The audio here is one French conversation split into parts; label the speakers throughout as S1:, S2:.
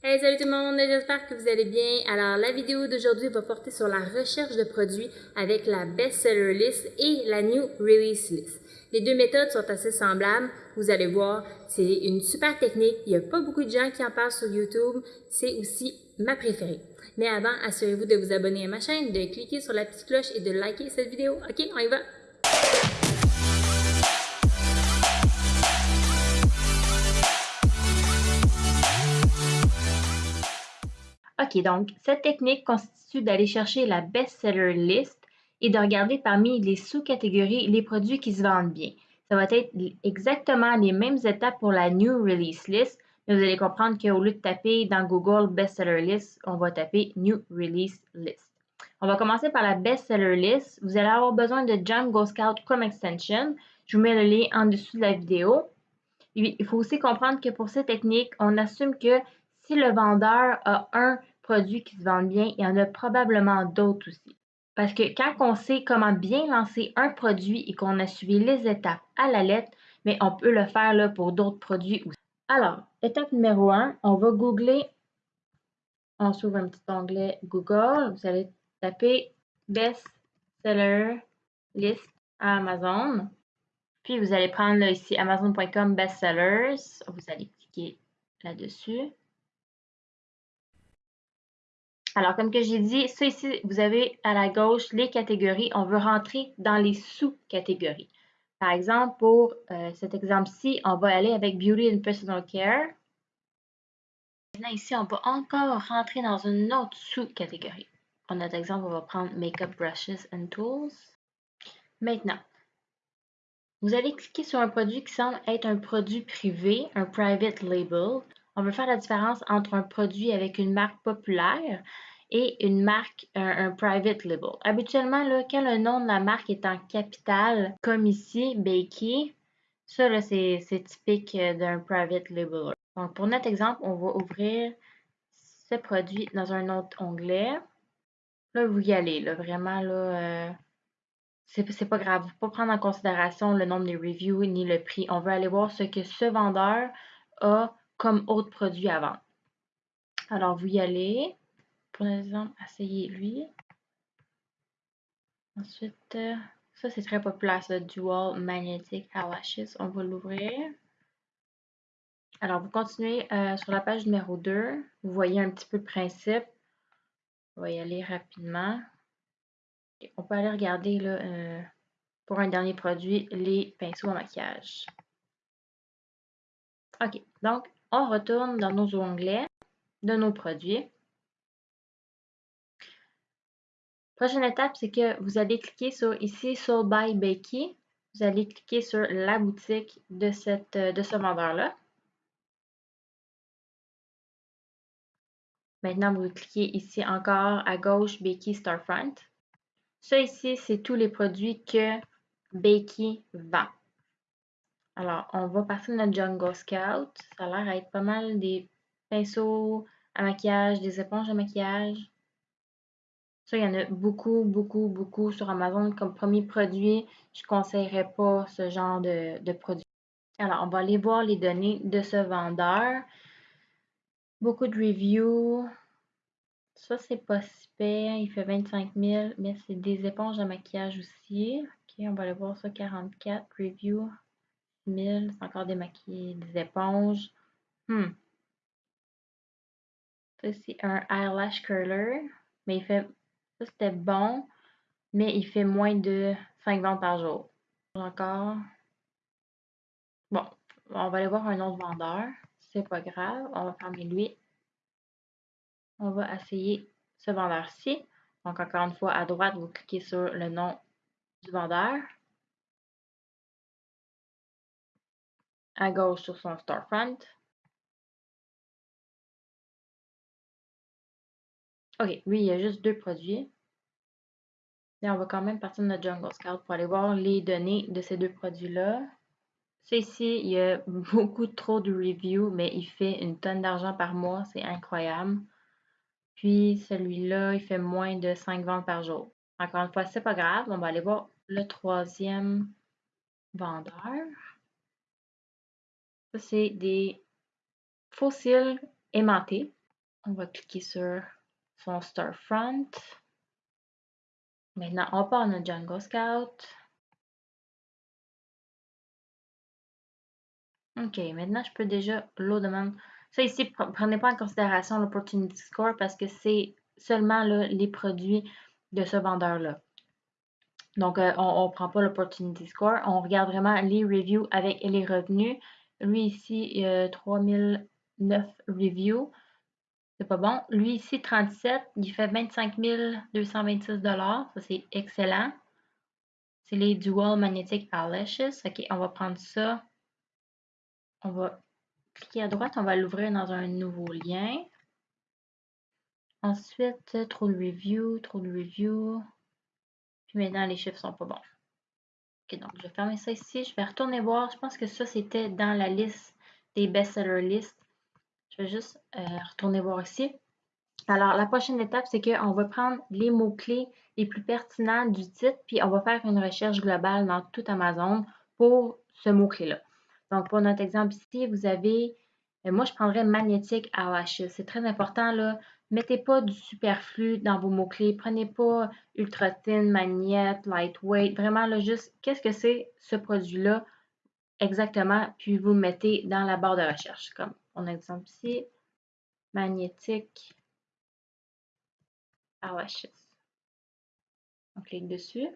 S1: Hey, salut tout le monde, j'espère que vous allez bien. Alors, la vidéo d'aujourd'hui va porter sur la recherche de produits avec la Bestseller List et la New Release List. Les deux méthodes sont assez semblables. Vous allez voir, c'est une super technique. Il n'y a pas beaucoup de gens qui en parlent sur YouTube. C'est aussi ma préférée. Mais avant, assurez-vous de vous abonner à ma chaîne, de cliquer sur la petite cloche et de liker cette vidéo. OK, on y va! OK, donc cette technique constitue d'aller chercher la best-seller list et de regarder parmi les sous-catégories les produits qui se vendent bien. Ça va être exactement les mêmes étapes pour la New Release List, mais vous allez comprendre qu'au lieu de taper dans Google Bestseller List, on va taper New Release List. On va commencer par la Bestseller List. Vous allez avoir besoin de Django Scout comme extension. Je vous mets le lien en dessous de la vidéo. Il faut aussi comprendre que pour cette technique, on assume que si le vendeur a un produit qui se vend bien, il y en a probablement d'autres aussi. Parce que quand on sait comment bien lancer un produit et qu'on a suivi les étapes à la lettre, mais on peut le faire pour d'autres produits aussi. Alors, étape numéro 1, on va googler. On s'ouvre un petit onglet Google. Vous allez taper Best Seller List à Amazon. Puis vous allez prendre là, ici Amazon.com Bestsellers. Vous allez cliquer là-dessus. Alors, comme que j'ai dit, ça ici, vous avez à la gauche les catégories. On veut rentrer dans les sous-catégories. Par exemple, pour euh, cet exemple-ci, on va aller avec Beauty and Personal Care. Maintenant, ici, on va encore rentrer dans une autre sous-catégorie. Pour notre exemple, on va prendre Makeup Brushes and Tools. Maintenant, vous allez cliquer sur un produit qui semble être un produit privé, un private label. On veut faire la différence entre un produit avec une marque populaire et une marque, un, private label. Habituellement, là, quand le nom de la marque est en capital, comme ici, Bakey, ça, c'est typique euh, d'un private label. Donc, pour notre exemple, on va ouvrir ce produit dans un autre onglet. Là, vous y allez, là, vraiment, là, euh, c'est pas grave. Faut pas prendre en considération le nombre de reviews ni le prix. On veut aller voir ce que ce vendeur a comme autre produit à vendre. Alors, vous y allez. Pour exemple, essayez lui. Ensuite, ça c'est très populaire, ce Dual Magnetic Eyelashes. On va l'ouvrir. Alors, vous continuez euh, sur la page numéro 2. Vous voyez un petit peu le principe. On va y aller rapidement. on peut aller regarder là, euh, pour un dernier produit, les pinceaux à maquillage. OK, donc on retourne dans nos onglets de nos produits. Prochaine étape, c'est que vous allez cliquer sur ici Sold by Bakey. Vous allez cliquer sur la boutique de, cette, de ce vendeur-là. Maintenant, vous cliquez ici encore à gauche Bakey Starfront. Ça ici, c'est tous les produits que Bakey vend. Alors, on va passer notre Jungle Scout. Ça a l'air être pas mal des pinceaux à maquillage, des éponges à maquillage. Ça, il y en a beaucoup, beaucoup, beaucoup sur Amazon. Comme premier produit, je ne conseillerais pas ce genre de, produit. Alors, on va aller voir les données de ce vendeur. Beaucoup de reviews. Ça, c'est pas super. Il fait 25 000, mais c'est des éponges à maquillage aussi. OK, on va aller voir ça. 44 reviews. 1000. C'est encore des des éponges. Hmm. Ça, c'est un eyelash curler. Mais il fait ça, c'était bon, mais il fait moins de 5 ventes par jour. Encore. Bon, on va aller voir un autre vendeur. C'est pas grave. On va fermer lui. On va essayer ce vendeur-ci. Donc, encore une fois, à droite, vous cliquez sur le nom du vendeur. À gauche, sur son storefront. OK, lui, il y a juste deux produits. Et on va quand même partir de notre Jungle Scout pour aller voir les données de ces deux produits-là. Ici, il y a beaucoup trop de reviews, mais il fait une tonne d'argent par mois. C'est incroyable. Puis celui-là, il fait moins de 5 ventes par jour. Encore une fois, c'est pas grave. On va aller voir le troisième vendeur. Ça, c'est des fossiles aimantés. On va cliquer sur son storefront. Maintenant, on part notre Django Scout. OK, maintenant, je peux déjà l'eau demande. Ça ici, prenez pas en considération l'opportunity score parce que c'est seulement les produits de ce vendeur-là. Donc, euh, on ne prend pas l'opportunity score. On regarde vraiment les reviews avec les revenus. Lui ici, a 3009 reviews. C'est pas bon. Lui ici, 37, il fait 25 226 Ça, c'est excellent. C'est les Dual Magnetic Eyelashes. OK, on va prendre ça. On va cliquer à droite. On va l'ouvrir dans un nouveau lien. Ensuite, trop de reviews, trop de reviews. Puis maintenant, les chiffres sont pas bons. OK, donc je vais fermer ça ici. Je vais retourner voir. Je pense que ça, c'était dans la liste des best-seller list. Je vais juste euh, retourner voir ici. Alors, la prochaine étape, c'est qu'on va prendre les mots-clés les plus pertinents du titre, puis on va faire une recherche globale dans tout Amazon pour ce mot-clé-là. Donc, pour notre exemple ici, vous avez, euh, moi, je prendrais magnétique AOH. C'est très important, là. Mettez pas du superflu dans vos mots-clés. Prenez pas ultra thin, magnète, lightweight. Vraiment, là, juste, qu'est-ce que c'est ce produit-là exactement, puis vous le mettez dans la barre de recherche. Comme on exemple ici, magnétique AOHS. On clique dessus.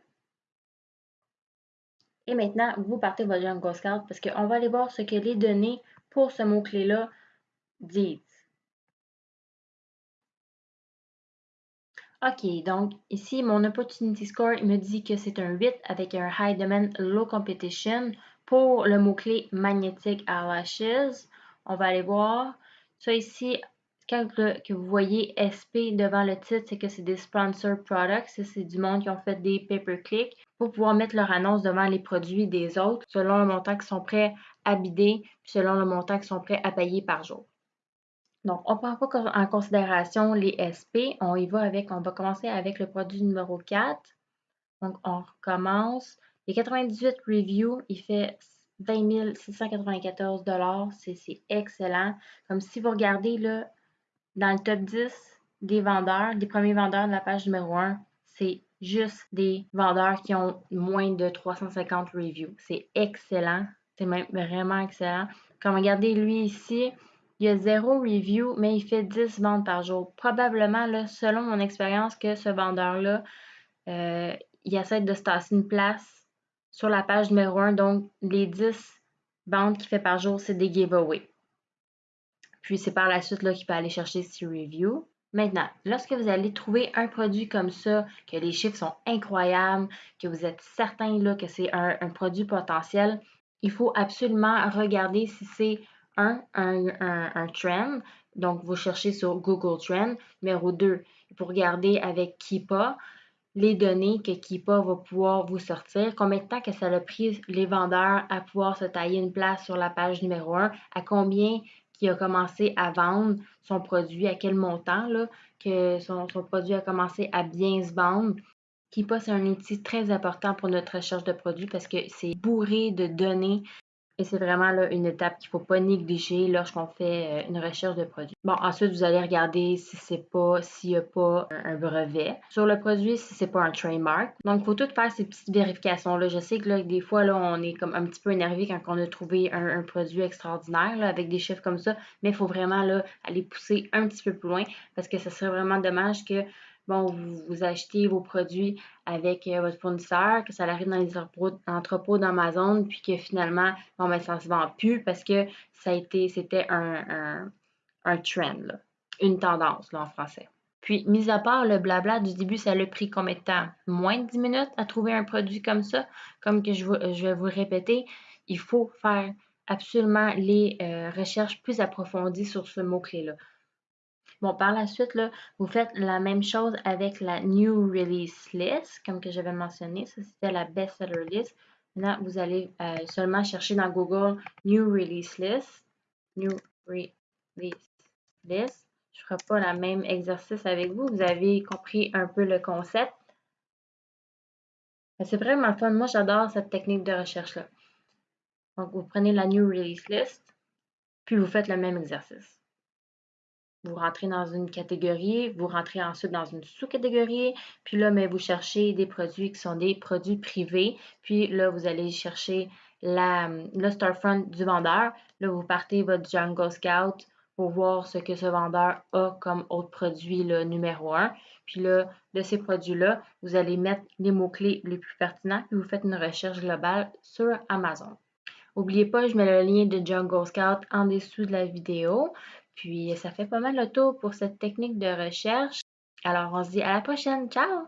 S1: Et maintenant, vous partez votre Jungle Scout parce qu'on va aller voir ce que les données pour ce mot-clé-là disent. OK, donc ici, mon Opportunity Score me dit que c'est un 8 avec un High Demand Low Competition pour le mot-clé Magnetic Eyelashes. On va aller voir. Ça ici, quand que vous voyez SP devant le titre, c'est que c'est des sponsor products. C'est du monde qui ont fait des pay-per-click pour pouvoir mettre leur annonce devant les produits des autres selon le montant qu'ils sont prêts à bider, selon le montant qu'ils sont prêts à payer par jour. Donc, on ne prend pas en considération les SP. On y va avec, on va commencer avec le produit numéro 4. Donc, on recommence. Les 98 reviews, il fait 20 694 C'est excellent. Comme si vous regardez là, dans le top 10 des vendeurs, des premiers vendeurs de la page numéro 1, c'est juste des vendeurs qui ont moins de 350 reviews. C'est excellent. C'est même vraiment excellent. Comme regardez lui ici, il y a zéro review, mais il fait 10 ventes par jour. Probablement, là, selon mon expérience, que ce vendeur-là, euh, il essaie de se tasser une place sur la page numéro 1. Donc, les 10 ventes qu'il fait par jour, c'est des giveaways. Puis c'est par la suite qu'il peut aller chercher ses reviews. Maintenant, lorsque vous allez trouver un produit comme ça, que les chiffres sont incroyables, que vous êtes certain là, que c'est un, produit potentiel, il faut absolument regarder si c'est un, un, trend. Donc, vous cherchez sur Google Trend. Numéro 2, il faut regarder avec Keepa les données que Keepa va pouvoir vous sortir, combien de temps que ça a pris les vendeurs à pouvoir se tailler une place sur la page numéro 1, à combien qui a commencé à vendre son produit, à quel montant là, que son, son produit a commencé à bien se vendre. Keepa, c'est un outil très important pour notre recherche de produits parce que c'est bourré de données et c'est vraiment une étape qu'il ne faut pas négliger lorsqu'on fait euh, une recherche de produit. Bon, ensuite, vous allez regarder si c'est pas, s'il n'y a pas un, brevet sur le produit, si c'est pas un trademark. Donc, il faut tout faire ces petites vérifications-là. Je sais que là, des fois, là, on est comme un petit peu énervé quand on a trouvé un, produit extraordinaire avec des chiffres comme ça, mais il faut vraiment aller pousser un petit peu plus loin parce que ce serait vraiment dommage que bon, vous, achetez vos produits avec euh, votre fournisseur, que ça arrive dans les entrepôts d'Amazon, puis que finalement, bon, ben, ça ne se vend plus parce que ça a été, c'était un, un, trend, une tendance en français. Puis, mis à part le blabla du début, ça a pris combien de temps? Moins de 10 minutes à trouver un produit comme ça? Comme que je, vais vous répéter, il faut faire absolument les euh, recherches plus approfondies sur ce mot-clé-là. Bon, par la suite, vous faites la même chose avec la New Release List, comme que j'avais mentionné. Ça, c'était la Bestseller List. Maintenant, vous allez euh, seulement chercher dans Google New Release List. New Release List. Je ne ferai pas le même exercice avec vous. Vous avez compris un peu le concept. C'est vraiment fun. Moi, j'adore cette technique de recherche-là. Donc, vous prenez la New Release List, puis vous faites le même exercice. Vous rentrez dans une catégorie, vous rentrez ensuite dans une sous-catégorie, puis là, vous cherchez des produits qui sont des produits privés, puis là, vous allez chercher la, le storefront du vendeur. Là, vous partez votre Jungle Scout pour voir ce que ce vendeur a comme autre produit le numéro un. Puis là, de ces produits-là, vous allez mettre les mots-clés les plus pertinents, puis vous faites une recherche globale sur Amazon. N'oubliez pas, je mets le lien de Jungle Scout en dessous de la vidéo. Puis ça fait pas mal le tour pour cette technique de recherche. Alors on se dit à la prochaine. Ciao!